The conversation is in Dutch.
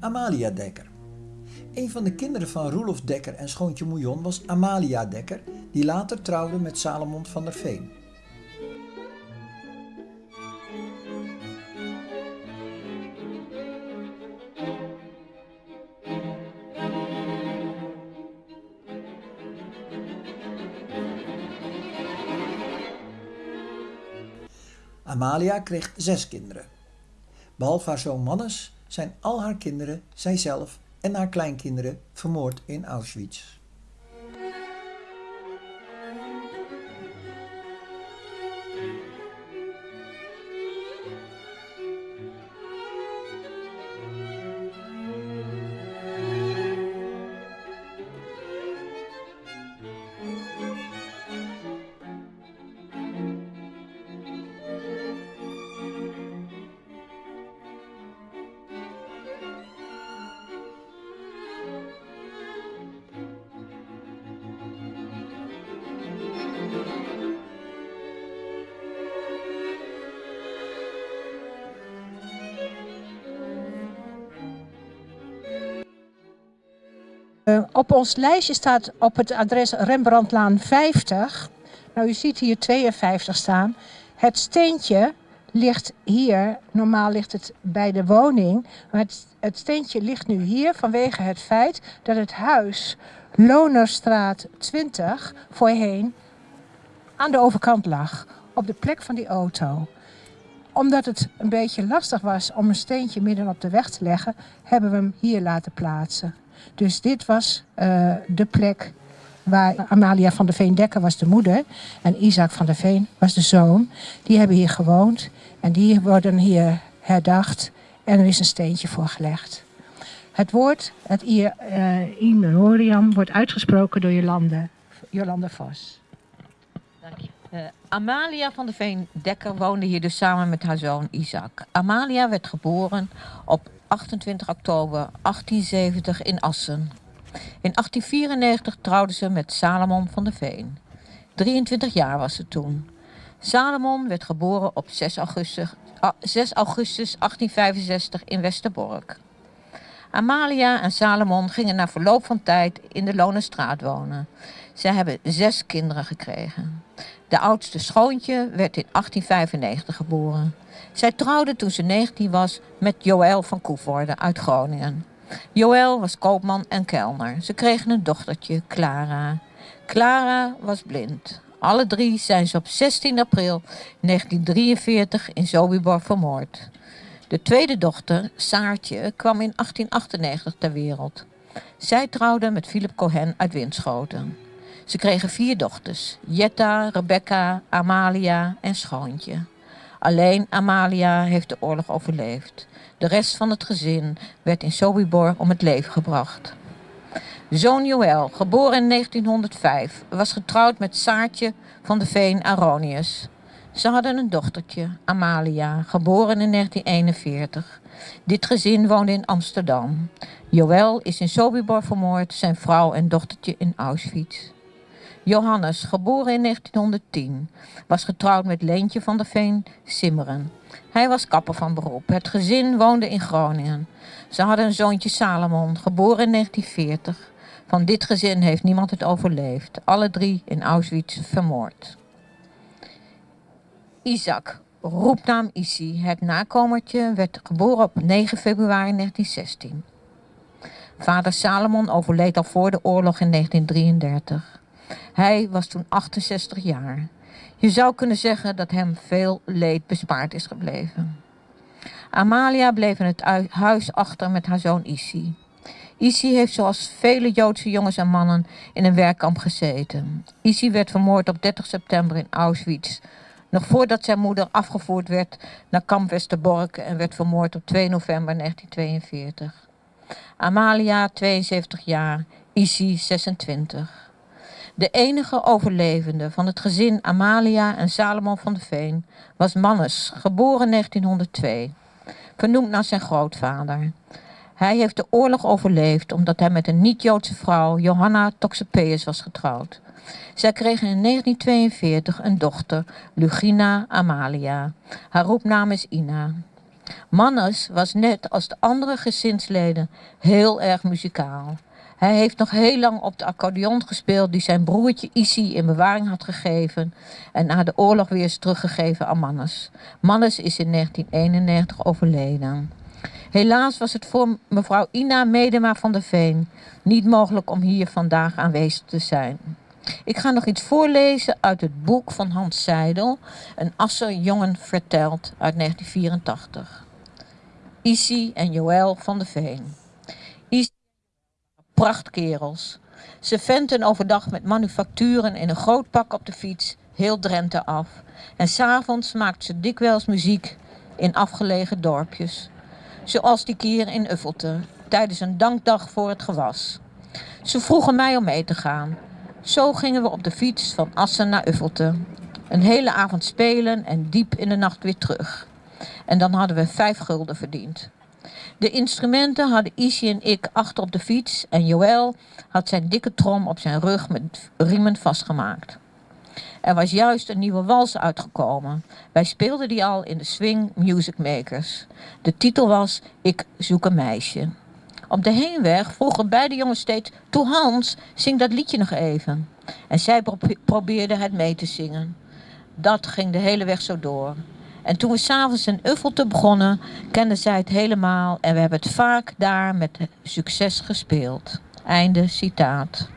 Amalia Dekker. Een van de kinderen van Roelof Dekker en schoontje Moujon was Amalia Dekker, die later trouwde met Salomon van der Veen. Amalia kreeg zes kinderen. Behalve haar zoon Mannes zijn al haar kinderen, zijzelf en haar kleinkinderen vermoord in Auschwitz. Uh, op ons lijstje staat op het adres Rembrandtlaan 50. Nou, u ziet hier 52 staan. Het steentje ligt hier. Normaal ligt het bij de woning. Maar het, het steentje ligt nu hier vanwege het feit dat het huis Lonerstraat 20 voorheen aan de overkant lag. Op de plek van die auto omdat het een beetje lastig was om een steentje midden op de weg te leggen, hebben we hem hier laten plaatsen. Dus dit was uh, de plek waar Amalia van der Veen Dekker was de moeder en Isaac van der Veen was de zoon. Die hebben hier gewoond en die worden hier herdacht en er is een steentje voor gelegd. Het woord, het in memoriam, wordt uitgesproken door Jolande, Jolande Vos. Dank je. Uh, Amalia van der Veen Dekker woonde hier dus samen met haar zoon Isaac. Amalia werd geboren op 28 oktober 1870 in Assen. In 1894 trouwde ze met Salomon van der Veen. 23 jaar was ze toen. Salomon werd geboren op 6 augustus, 6 augustus 1865 in Westerbork. Amalia en Salomon gingen na verloop van tijd in de Lonenstraat wonen. Ze hebben zes kinderen gekregen. De oudste schoontje werd in 1895 geboren. Zij trouwde toen ze 19 was met Joël van Koevoorde uit Groningen. Joël was koopman en kelner. Ze kregen een dochtertje, Clara. Clara was blind. Alle drie zijn ze op 16 april 1943 in Sobibor vermoord. De tweede dochter, Saartje, kwam in 1898 ter wereld. Zij trouwde met Philip Cohen uit Winschoten. Ze kregen vier dochters, Jetta, Rebecca, Amalia en Schoontje. Alleen Amalia heeft de oorlog overleefd. De rest van het gezin werd in Sobibor om het leven gebracht. Zoon Joël, geboren in 1905, was getrouwd met Saartje van de Veen Aronius. Ze hadden een dochtertje, Amalia, geboren in 1941. Dit gezin woonde in Amsterdam. Joël is in Sobibor vermoord, zijn vrouw en dochtertje in Auschwitz. Johannes, geboren in 1910, was getrouwd met Leentje van der Veen Simmeren. Hij was kapper van beroep. Het gezin woonde in Groningen. Ze hadden een zoontje Salomon, geboren in 1940. Van dit gezin heeft niemand het overleefd. Alle drie in Auschwitz vermoord. Isaac, roepnaam Isi, het nakomertje, werd geboren op 9 februari 1916. Vader Salomon overleed al voor de oorlog in 1933. Hij was toen 68 jaar. Je zou kunnen zeggen dat hem veel leed bespaard is gebleven. Amalia bleef in het huis achter met haar zoon Isi. Isi heeft zoals vele Joodse jongens en mannen in een werkkamp gezeten. Isi werd vermoord op 30 september in Auschwitz. Nog voordat zijn moeder afgevoerd werd naar kamp Westerbork en werd vermoord op 2 november 1942. Amalia, 72 jaar, Isi, 26. De enige overlevende van het gezin Amalia en Salomon van de Veen was Mannes, geboren 1902, vernoemd naar zijn grootvader. Hij heeft de oorlog overleefd omdat hij met een niet-Joodse vrouw, Johanna Toxopeus, was getrouwd. Zij kregen in 1942 een dochter, Lugina Amalia. Haar roepnaam is Ina. Mannes was net als de andere gezinsleden heel erg muzikaal. Hij heeft nog heel lang op de accordeon gespeeld die zijn broertje Issy in bewaring had gegeven en na de oorlog weer is teruggegeven aan Mannes. Mannes is in 1991 overleden. Helaas was het voor mevrouw Ina Medema van der Veen niet mogelijk om hier vandaag aanwezig te zijn. Ik ga nog iets voorlezen uit het boek van Hans Seidel, Een Asser jongen vertelt uit 1984. Issy en Joël van der Veen. Prachtkerels. Ze venten overdag met manufacturen in een groot pak op de fiets heel Drenthe af. En s'avonds maakt ze dikwijls muziek in afgelegen dorpjes. Zoals die keer in Uffelte, tijdens een dankdag voor het gewas. Ze vroegen mij om mee te gaan. Zo gingen we op de fiets van Assen naar Uffelte. Een hele avond spelen en diep in de nacht weer terug. En dan hadden we vijf gulden verdiend. De instrumenten hadden Issy en ik achter op de fiets en Joël had zijn dikke trom op zijn rug met riemen vastgemaakt. Er was juist een nieuwe wals uitgekomen. Wij speelden die al in de Swing Music Makers. De titel was Ik zoek een meisje. Op de heenweg vroegen beide jongens steeds... Toe Hans, zing dat liedje nog even. En zij probeerden het mee te zingen. Dat ging de hele weg zo door. En toen we s'avonds in Uffelte begonnen, kenden zij het helemaal. En we hebben het vaak daar met succes gespeeld. Einde citaat.